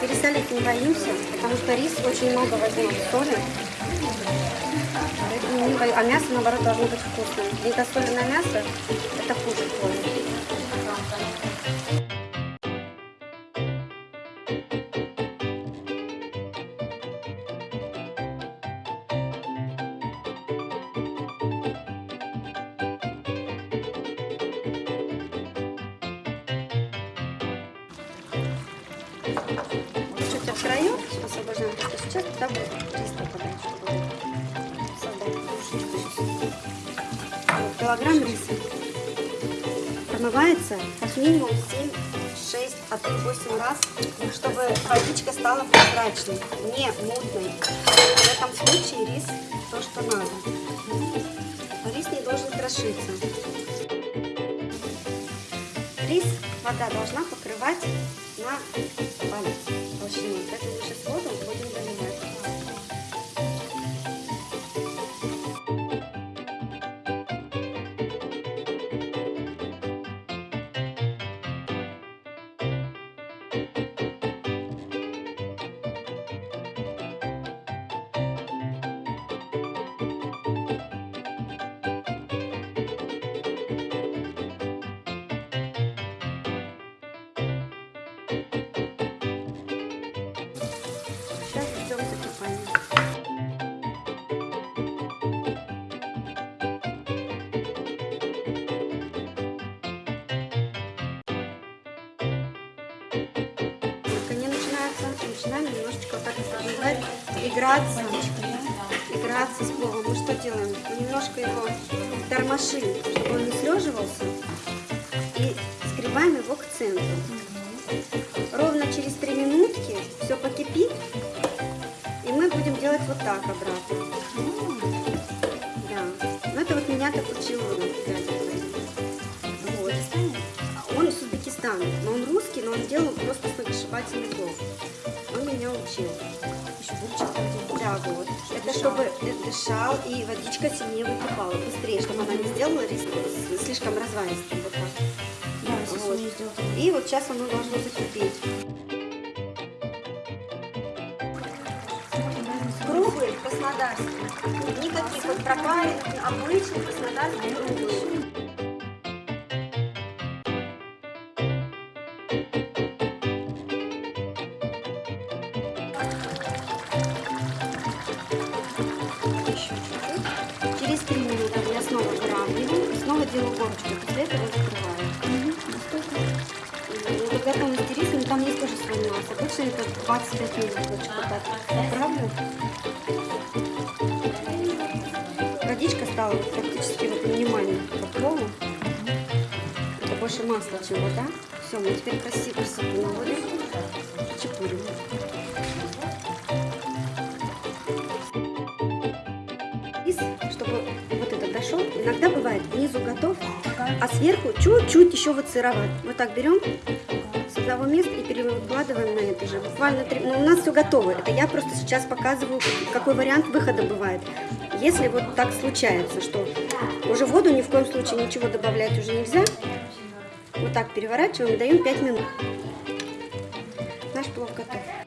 Пересолить не боимся, потому что рис очень много возьмет соли. А мясо, наоборот, должно быть вкусным. Недосоленное мясо – это хуже крови. Освобождаем, что сейчас туда будет рис попадать, чтобы создать килограмм риса промывается как минимум 7, 6, а то и 8 раз, чтобы водичка стала прозрачной, не мутной. В этом случае рис то, что надо. Рис не должен крошиться. Рис вода должна покрывать на палец толщину. Поэтому мы сейчас воду будем заливать. Играться, играться с пловом. Мы что делаем? Мы немножко его тормошим, чтобы он не слеживался, и сгребаем его к центру. Ровно через три минутки все покипит, и мы будем делать вот так обратно. Да. Ну это вот меня так учил. Вот. Он из Узбекистана, но он русский, но он делал просто сногсшибательный плов. Он меня учил. Еще Да, вот. Это чтобы дышал и водичка сильнее выкипала, быстрее, чтобы она не сделала слишком разваристым. Вот так. Да, Вот. И вот сейчас оно должно закипеть. Круглый краснодарский. Никаких вот пропаренных, обычный краснодарский круглый. Делаю горочку. После этого закрываю. Ну, до готовности риса, но там есть тоже свой нюанс. Обычно это 25 минут лучше пытаться. Правда? Водичка стала практически вот минимальной по полу. Это больше масла, чем вода. Все, мы теперь красиво красоту наводим. Чепурим. Рис, чтобы вот это дошел, иногда а сверху чуть-чуть еще вот сыроват. Вот так берем с одного места и перекладываем на это же. Буквально три... Ну, у нас все готово. Это я просто сейчас показываю, какой вариант выхода бывает. Если вот так случается, что уже воду ни в коем случае ничего добавлять уже нельзя, вот так переворачиваем даем 5 минут. Наш плов готов.